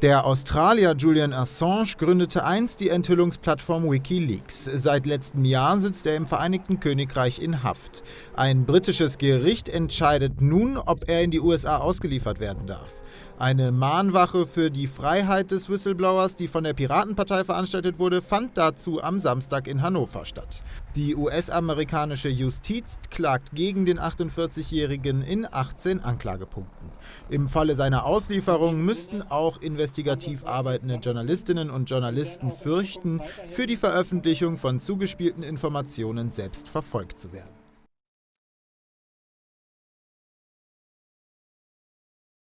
Der Australier Julian Assange gründete einst die Enthüllungsplattform Wikileaks. Seit letztem Jahr sitzt er im Vereinigten Königreich in Haft. Ein britisches Gericht entscheidet nun, ob er in die USA ausgeliefert werden darf. Eine Mahnwache für die Freiheit des Whistleblowers, die von der Piratenpartei veranstaltet wurde, fand dazu am Samstag in Hannover statt. Die US-amerikanische Justiz klagt gegen den 48-Jährigen in 18 Anklagepunkten. Im Falle seiner Auslieferung müssten auch investigativ arbeitende Journalistinnen und Journalisten fürchten, für die Veröffentlichung von zugespielten Informationen selbst verfolgt zu werden.